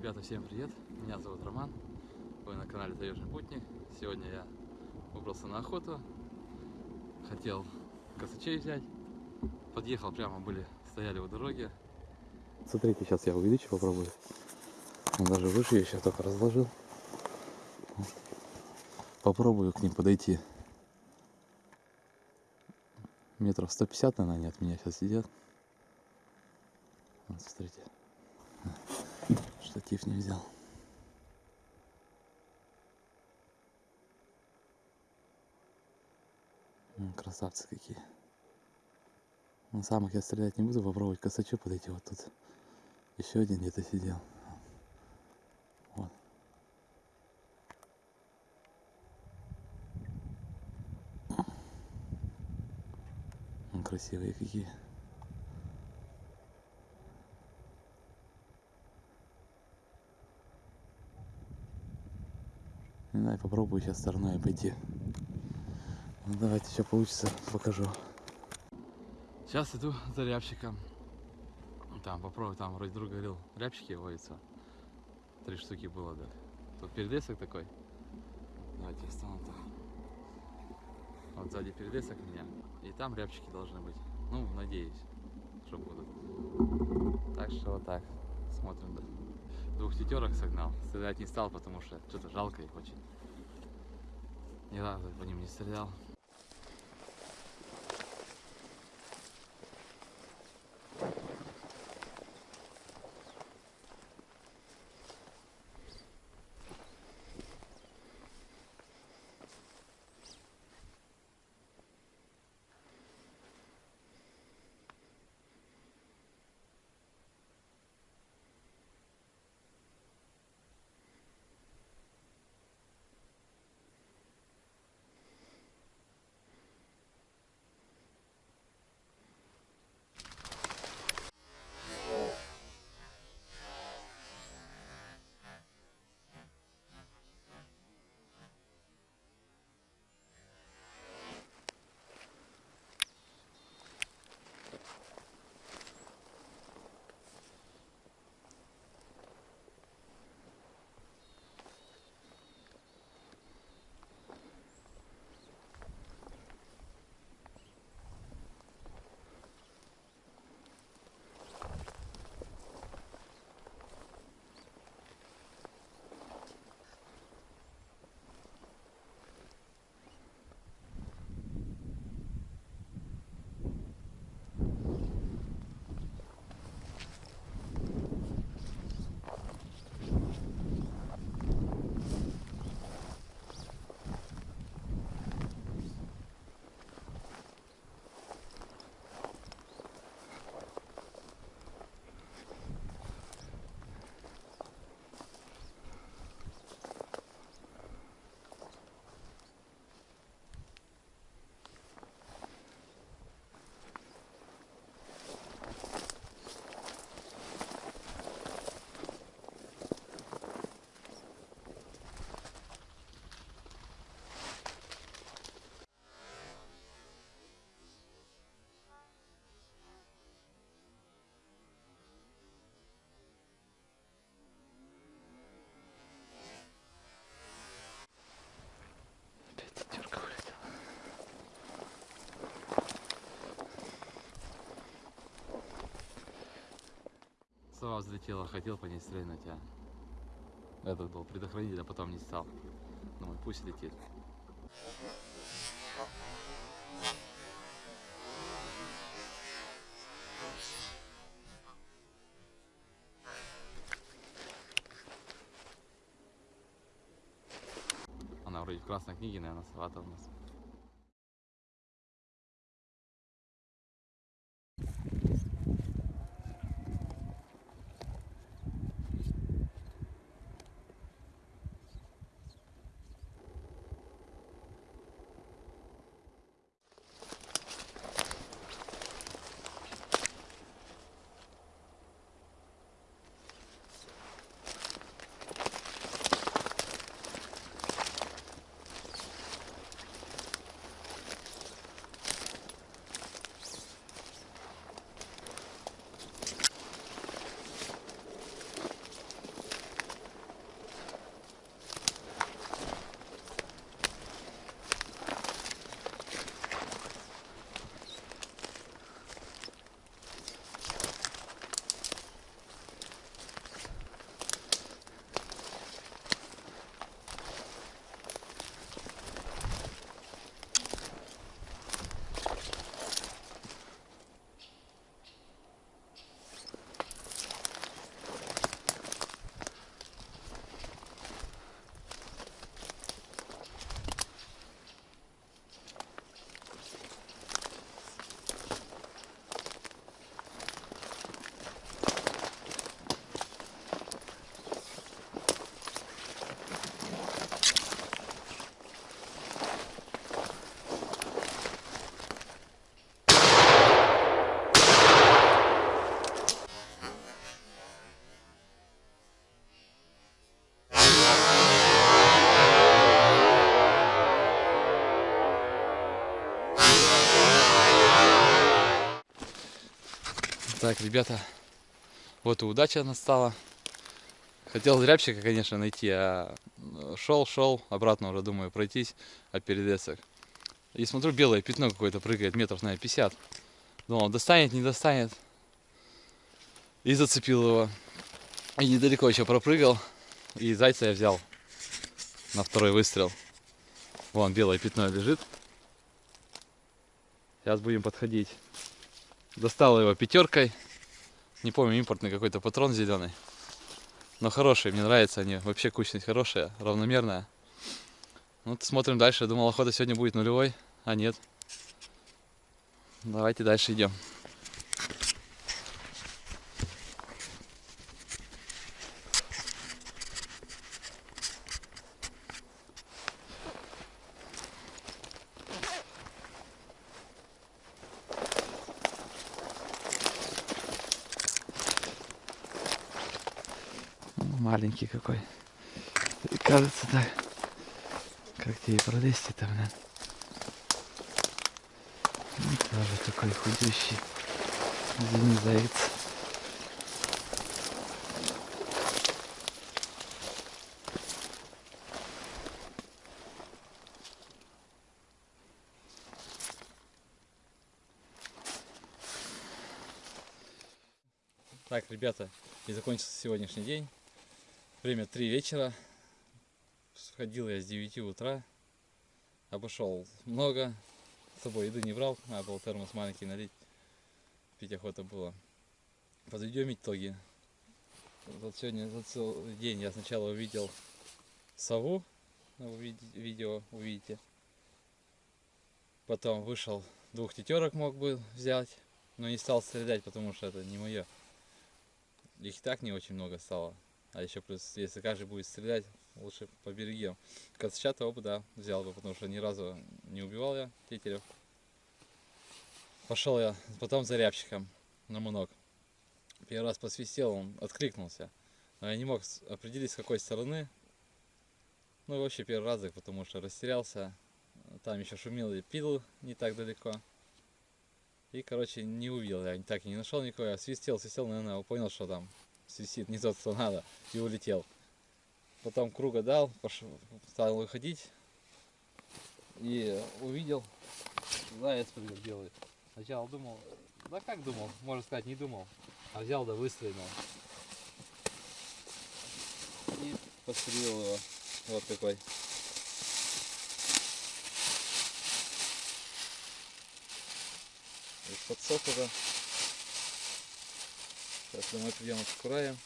Ребята, всем привет! Меня зовут Роман, вы на канале Таежный Путник. Сегодня я выбрался на охоту, хотел косачей взять, подъехал прямо, были, стояли у дороги. Смотрите, сейчас я увеличу, попробую. Он даже выше я сейчас только разложил. Попробую к ним подойти. Метров 150, наверное, они от меня сейчас сидят. Вот, смотрите. Штатив не взял. Красавцы какие. На самых я стрелять не буду, попробовать косачу подойти. Вот тут еще один где-то сидел. Вот. Красивые какие. Не знаю, попробую сейчас стороной обойти. Ну, давайте, что получится, покажу. Сейчас иду за рябчиком. Там попробую, там вроде друг говорил, рябчики водятся. Три штуки было, да. Тут передесок такой. Давайте я стану так. Вот сзади передесок меня. И там рябчики должны быть. Ну, надеюсь, что будут. Так что вот так. Смотрим. да. Двух тетерок согнал. Стрелять не стал, потому что что-то жалко их очень. Ни разу по ним не стрелял. Сова взлетела, хотел по ней стрельнуть, а этот был предохранитель, а потом не стал. Думаю, пусть летит. Она вроде в красной книге, наверное, сова-то у нас. Так, ребята, вот и удача настала. Хотел рябчика, конечно, найти, а шел, шел, обратно уже думаю пройтись от передесок. И смотрю, белое пятно какое-то прыгает, метров, наверное, 50. Думал, достанет, не достанет. И зацепил его. И недалеко еще пропрыгал. И зайца я взял на второй выстрел. Вон белое пятно лежит. Сейчас будем подходить. Достал его пятеркой. Не помню, импортный какой-то патрон зеленый. Но хорошие, мне нравятся они. Вообще кучность хорошая, равномерная. Ну, смотрим дальше. Думал, охота сегодня будет нулевой, а нет. Давайте дальше идем. Маленький какой. И кажется так. Как тебе пролезть-то, блин? Ну, тоже такой худющий. Извини, заяц. Так, ребята, и закончился сегодняшний день. Время 3 вечера. Сходил я с 9 утра. Обошел много. С собой еды не брал. Надо было термос маленький налить. Пить охота было. Подведем итоги. Вот сегодня за целый день я сначала увидел сову. Ну, видео увидите. Потом вышел двух тетерок мог бы взять. Но не стал стрелять, потому что это не мое. Их так не очень много стало. А еще плюс, если каждый будет стрелять, лучше поберегем. Коцчата оба, да, взял бы, потому что ни разу не убивал я тетерев. Пошел я потом за рябчиком на мунок. Первый раз посвистел, он откликнулся. Но я не мог определить, с какой стороны. Ну и вообще первый раз, потому что растерялся. Там еще шумел и пил не так далеко. И, короче, не увидел я, так и не нашел никого. Я свистел, свистел, наверное, понял, что там свистит не тот, что надо, и улетел. Потом круга дал, пошел, стал выходить и увидел заяц прыгал белый. Сначала думал, да как думал, можно сказать, не думал, а взял да выстрелил. И пострелил его. Вот такой. подсох уже. Сейчас мы придем откураем.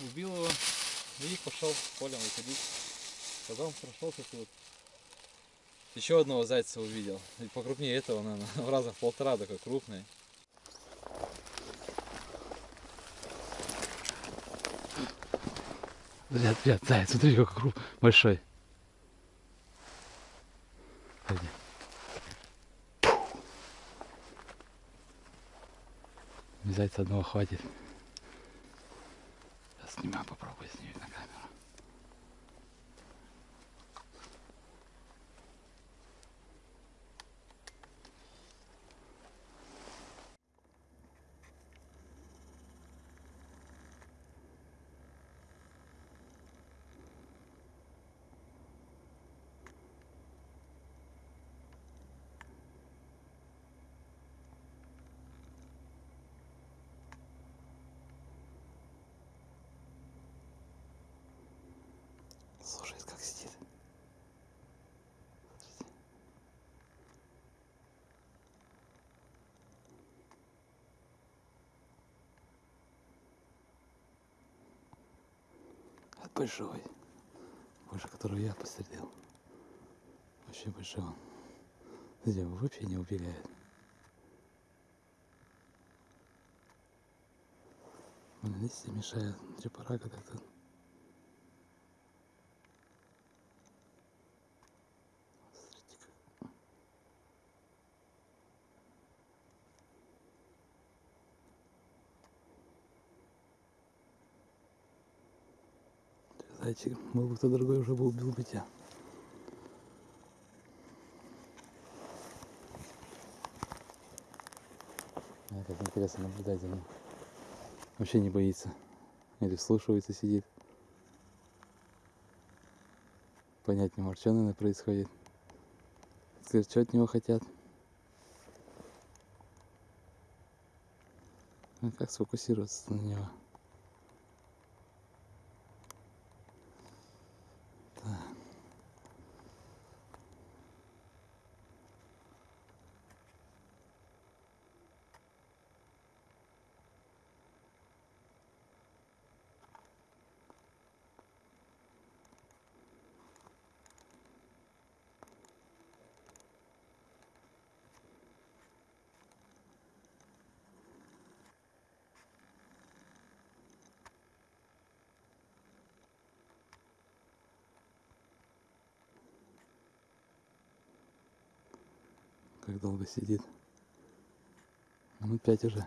Убил его и пошел полем выходить. Потом прошелся тут. Еще одного зайца увидел. И покрупнее этого, наверное, в раза в полтора такой крупный. Ряд, ряд, заяц, смотри, какой круп большой. Пойди. Зайца одного хватит. Сейчас снимаю, попробую снимать на камеру. Большой. Больше которого я пострелил. Вообще большой он. Видите, вообще не убегает. Листья мешают. Чепарага как-то. зайчик, был бы кто другой, уже был убил бы тебя. Ну, а, как интересно наблюдать за ним. Вообще не боится. Или вслушивается, сидит. Понять не может, что, наверное, происходит. Скажет, что от него хотят. Ну, как сфокусироваться на него? Как долго сидит. Минут пять уже.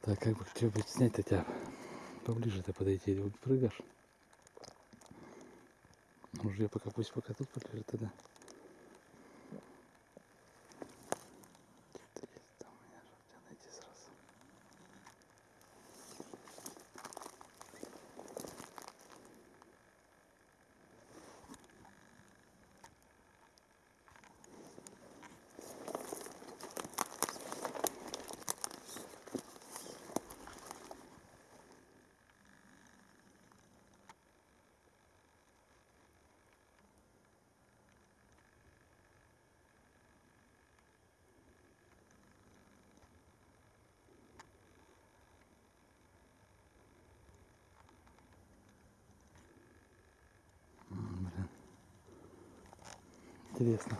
Так, как бы что-нибудь снять-то тебя? Поближе-то подойти, прыгаешь. Уже пока пусть пока тут полежит тогда. Интересно.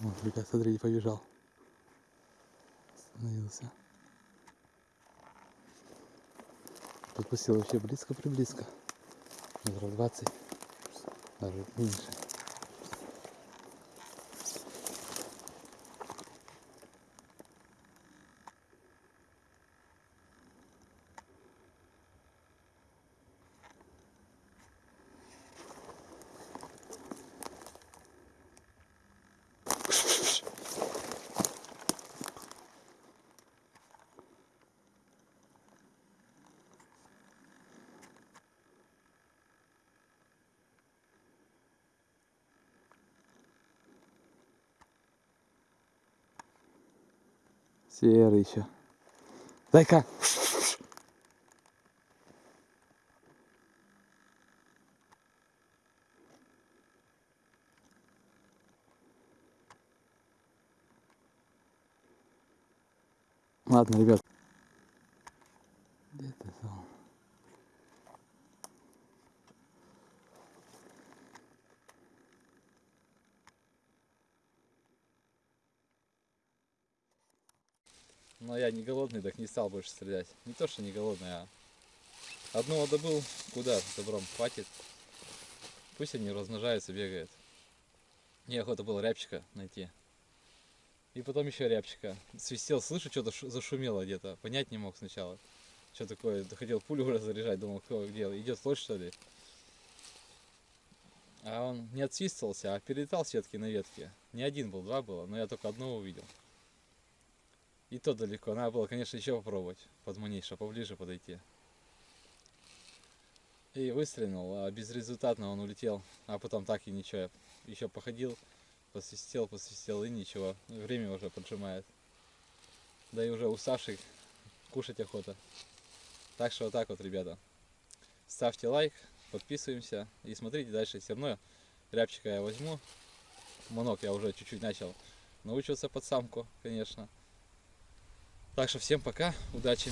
Вот, ребят, смотрите, побежал. Остановился. Подпустил вообще близко-приблизко. Метров 那是硬的。Серый еще. Дай-ка. Ладно, ребят. Где ты там? Но я не голодный, так не стал больше стрелять. Не то, что не голодный, а одного добыл, куда добром хватит. Пусть они размножаются, бегают. Мне охота было рябчика найти. И потом еще рябчика. Свистел, слышу, что-то шу- зашумело где-то. Понять не мог сначала. Что такое? Хотел пулю уже заряжать, думал, кто где, идет лось что ли? А он не отсвистывался, а перелетал с ветки на ветке. Не один был, два было, но я только одного увидел. И то далеко. Надо было, конечно, еще попробовать подманить, чтобы поближе подойти. И выстрелил, а безрезультатно он улетел. А потом так и ничего. Еще походил, посвистел, посвистел и ничего. Время уже поджимает. Да и уже уставший, кушать охота. Так что вот так вот, ребята. Ставьте лайк, подписываемся и смотрите дальше. Все равно рябчика я возьму. Монок я уже чуть-чуть начал научился под самку, конечно. Так что всем пока, удачи.